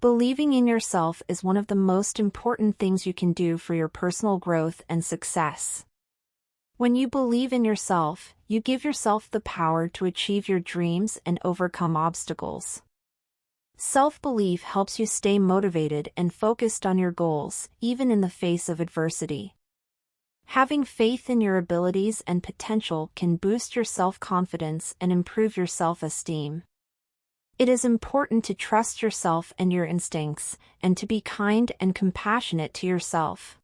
Believing in yourself is one of the most important things you can do for your personal growth and success. When you believe in yourself, you give yourself the power to achieve your dreams and overcome obstacles. Self-belief helps you stay motivated and focused on your goals, even in the face of adversity. Having faith in your abilities and potential can boost your self-confidence and improve your self-esteem. It is important to trust yourself and your instincts, and to be kind and compassionate to yourself.